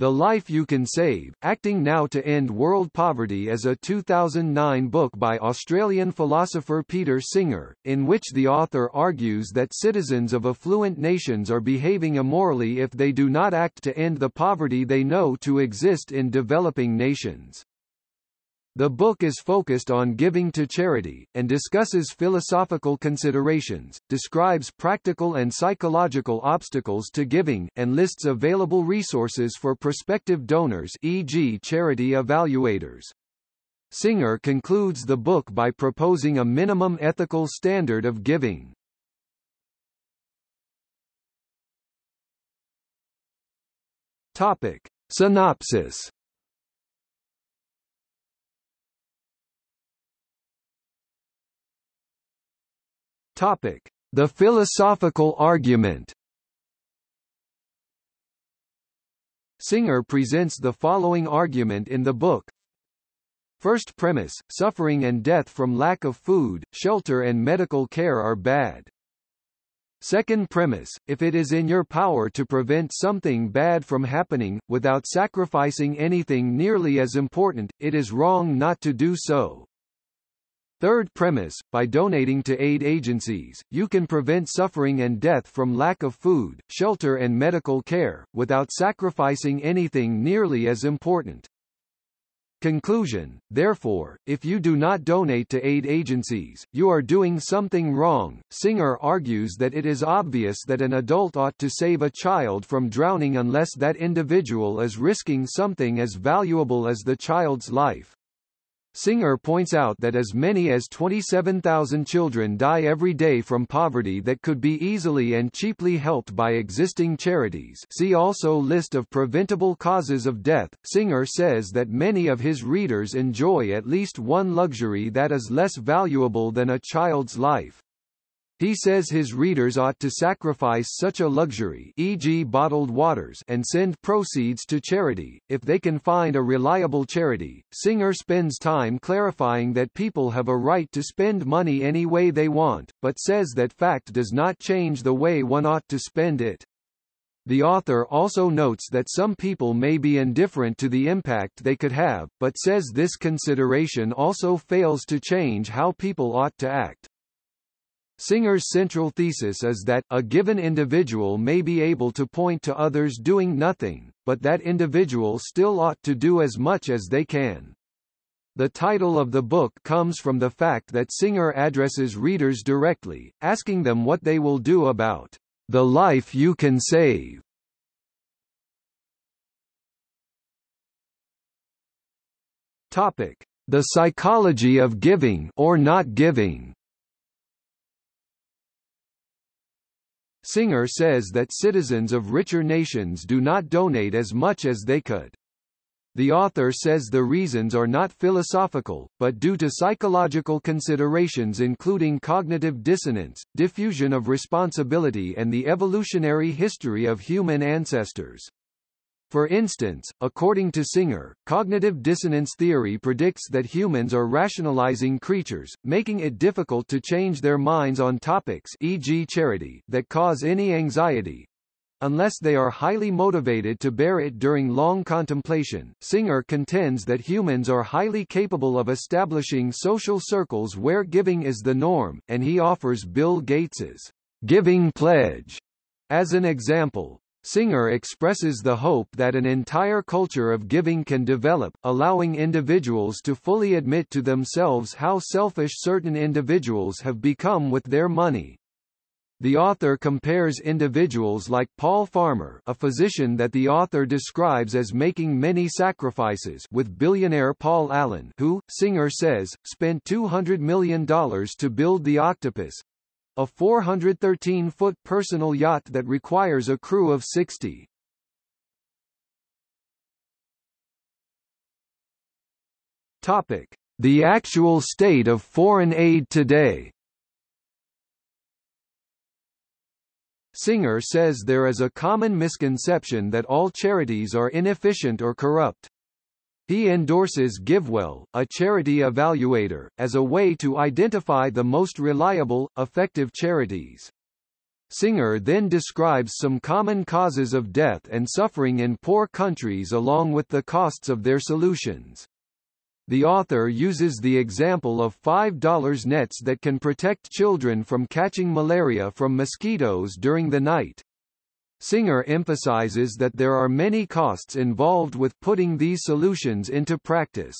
The Life You Can Save, Acting Now to End World Poverty is a 2009 book by Australian philosopher Peter Singer, in which the author argues that citizens of affluent nations are behaving immorally if they do not act to end the poverty they know to exist in developing nations. The book is focused on giving to charity, and discusses philosophical considerations, describes practical and psychological obstacles to giving, and lists available resources for prospective donors e.g. charity evaluators. Singer concludes the book by proposing a minimum ethical standard of giving. Topic. Synopsis Topic: The philosophical argument. Singer presents the following argument in the book. First premise, suffering and death from lack of food, shelter and medical care are bad. Second premise, if it is in your power to prevent something bad from happening, without sacrificing anything nearly as important, it is wrong not to do so. Third premise, by donating to aid agencies, you can prevent suffering and death from lack of food, shelter and medical care, without sacrificing anything nearly as important. Conclusion, therefore, if you do not donate to aid agencies, you are doing something wrong. Singer argues that it is obvious that an adult ought to save a child from drowning unless that individual is risking something as valuable as the child's life. Singer points out that as many as 27,000 children die every day from poverty that could be easily and cheaply helped by existing charities see also List of preventable causes of death. Singer says that many of his readers enjoy at least one luxury that is less valuable than a child's life. He says his readers ought to sacrifice such a luxury e.g. bottled waters and send proceeds to charity, if they can find a reliable charity. Singer spends time clarifying that people have a right to spend money any way they want, but says that fact does not change the way one ought to spend it. The author also notes that some people may be indifferent to the impact they could have, but says this consideration also fails to change how people ought to act. Singer's central thesis is that, a given individual may be able to point to others doing nothing, but that individual still ought to do as much as they can. The title of the book comes from the fact that Singer addresses readers directly, asking them what they will do about the life you can save. Topic: The psychology of giving or not giving. Singer says that citizens of richer nations do not donate as much as they could. The author says the reasons are not philosophical, but due to psychological considerations including cognitive dissonance, diffusion of responsibility and the evolutionary history of human ancestors. For instance, according to Singer, cognitive dissonance theory predicts that humans are rationalizing creatures, making it difficult to change their minds on topics e.g. charity that cause any anxiety, unless they are highly motivated to bear it during long contemplation. Singer contends that humans are highly capable of establishing social circles where giving is the norm, and he offers Bill Gates's giving pledge as an example. Singer expresses the hope that an entire culture of giving can develop, allowing individuals to fully admit to themselves how selfish certain individuals have become with their money. The author compares individuals like Paul Farmer a physician that the author describes as making many sacrifices with billionaire Paul Allen who, Singer says, spent $200 million to build the octopus, a 413-foot personal yacht that requires a crew of 60. Topic: The actual state of foreign aid today. Singer says there is a common misconception that all charities are inefficient or corrupt. He endorses GiveWell, a charity evaluator, as a way to identify the most reliable, effective charities. Singer then describes some common causes of death and suffering in poor countries along with the costs of their solutions. The author uses the example of $5 nets that can protect children from catching malaria from mosquitoes during the night. Singer emphasizes that there are many costs involved with putting these solutions into practice.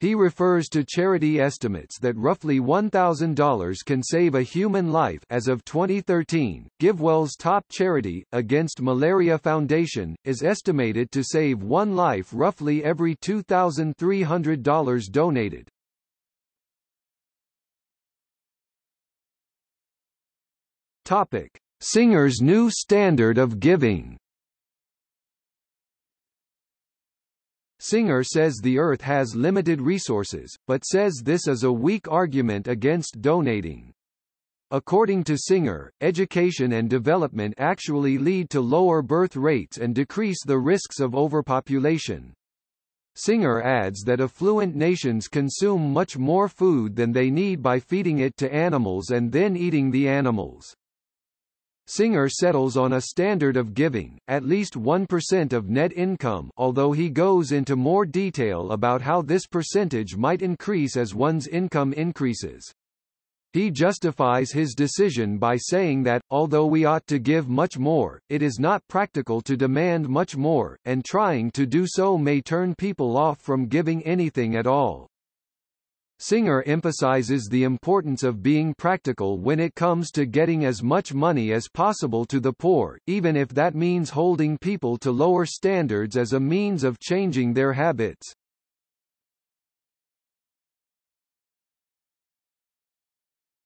He refers to charity estimates that roughly $1,000 can save a human life as of 2013. GiveWell's top charity, Against Malaria Foundation, is estimated to save one life roughly every $2,300 donated. Topic: Singer's new standard of giving. Singer says the Earth has limited resources, but says this is a weak argument against donating. According to Singer, education and development actually lead to lower birth rates and decrease the risks of overpopulation. Singer adds that affluent nations consume much more food than they need by feeding it to animals and then eating the animals. Singer settles on a standard of giving, at least 1% of net income although he goes into more detail about how this percentage might increase as one's income increases. He justifies his decision by saying that, although we ought to give much more, it is not practical to demand much more, and trying to do so may turn people off from giving anything at all. Singer emphasizes the importance of being practical when it comes to getting as much money as possible to the poor, even if that means holding people to lower standards as a means of changing their habits.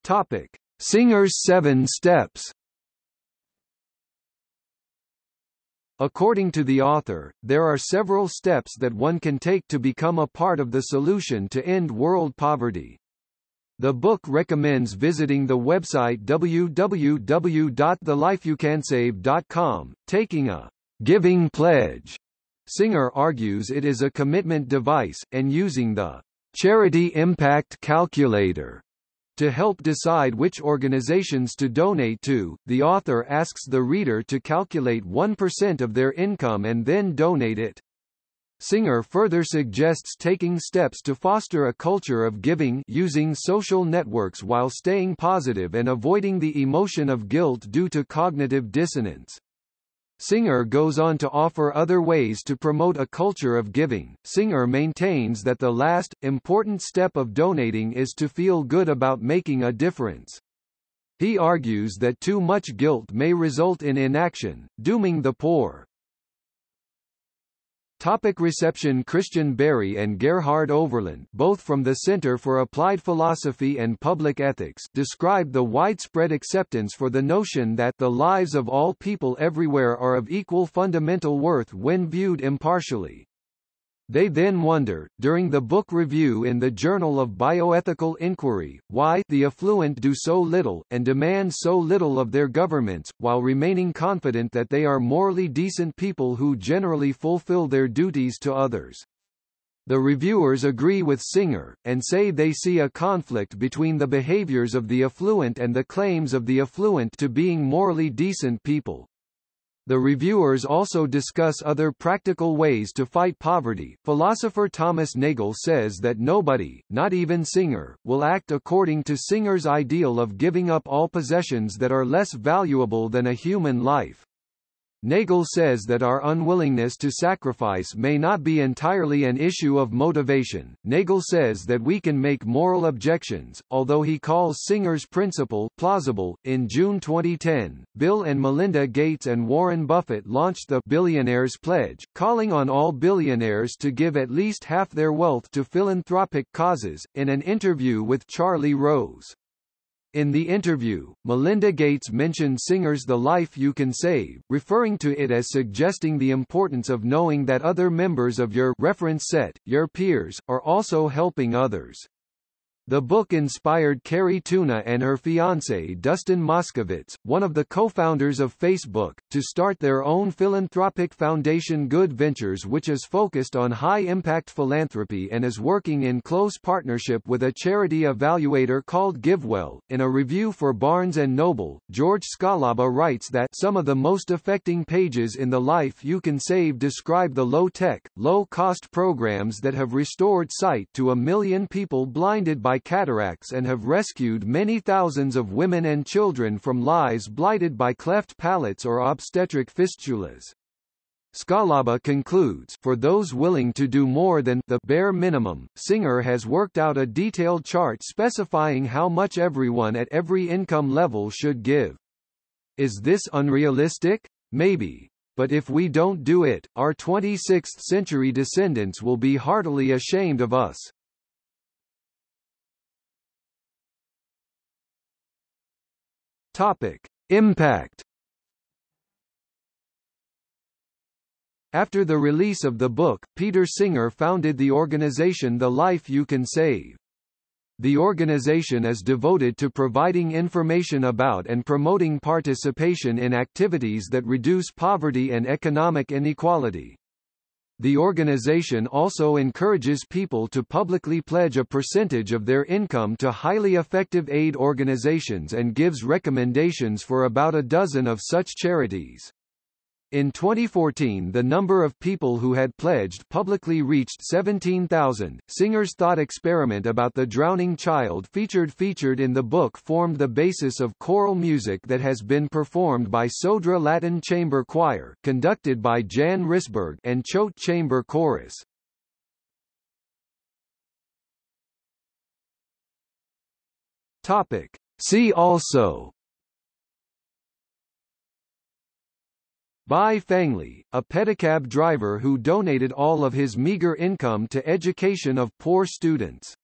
Topic: Singer's 7 steps According to the author, there are several steps that one can take to become a part of the solution to end world poverty. The book recommends visiting the website www.thelifeyoucansave.com, taking a giving pledge. Singer argues it is a commitment device, and using the Charity Impact Calculator to help decide which organizations to donate to, the author asks the reader to calculate 1% of their income and then donate it. Singer further suggests taking steps to foster a culture of giving using social networks while staying positive and avoiding the emotion of guilt due to cognitive dissonance. Singer goes on to offer other ways to promote a culture of giving. Singer maintains that the last, important step of donating is to feel good about making a difference. He argues that too much guilt may result in inaction, dooming the poor. Topic reception Christian Barry and Gerhard Overland both from the Center for Applied Philosophy and Public Ethics describe the widespread acceptance for the notion that the lives of all people everywhere are of equal fundamental worth when viewed impartially. They then wonder, during the book review in the Journal of Bioethical Inquiry, why the affluent do so little, and demand so little of their governments, while remaining confident that they are morally decent people who generally fulfill their duties to others. The reviewers agree with Singer, and say they see a conflict between the behaviors of the affluent and the claims of the affluent to being morally decent people. The reviewers also discuss other practical ways to fight poverty. Philosopher Thomas Nagel says that nobody, not even Singer, will act according to Singer's ideal of giving up all possessions that are less valuable than a human life. Nagel says that our unwillingness to sacrifice may not be entirely an issue of motivation. Nagel says that we can make moral objections, although he calls Singer's principle plausible. In June 2010, Bill and Melinda Gates and Warren Buffett launched the Billionaires Pledge, calling on all billionaires to give at least half their wealth to philanthropic causes. In an interview with Charlie Rose, in the interview, Melinda Gates mentioned Singer's The Life You Can Save, referring to it as suggesting the importance of knowing that other members of your reference set, your peers, are also helping others. The book inspired Cari Tuna and her fiancé Dustin Moskovitz, one of the co-founders of Facebook, to start their own philanthropic foundation Good Ventures which is focused on high-impact philanthropy and is working in close partnership with a charity evaluator called GiveWell. In a review for Barnes & Noble, George Scialabba writes that some of the most affecting pages in The Life You Can Save describe the low-tech, low-cost programs that have restored sight to a million people blinded by cataracts and have rescued many thousands of women and children from lives blighted by cleft palates or obstetric fistulas. Scialabba concludes, for those willing to do more than the bare minimum, Singer has worked out a detailed chart specifying how much everyone at every income level should give. Is this unrealistic? Maybe. But if we don't do it, our 26th century descendants will be heartily ashamed of us. Topic. Impact After the release of the book, Peter Singer founded the organization The Life You Can Save. The organization is devoted to providing information about and promoting participation in activities that reduce poverty and economic inequality. The organization also encourages people to publicly pledge a percentage of their income to highly effective aid organizations and gives recommendations for about a dozen of such charities. In 2014 the number of people who had pledged publicly reached 17,000. Singer's thought experiment about the drowning child featured featured in the book formed the basis of choral music that has been performed by Sodra Latin Chamber Choir, conducted by Jan Risberg and Choate Chamber Chorus. Topic. See also Bai Fangli, a pedicab driver who donated all of his meager income to education of poor students.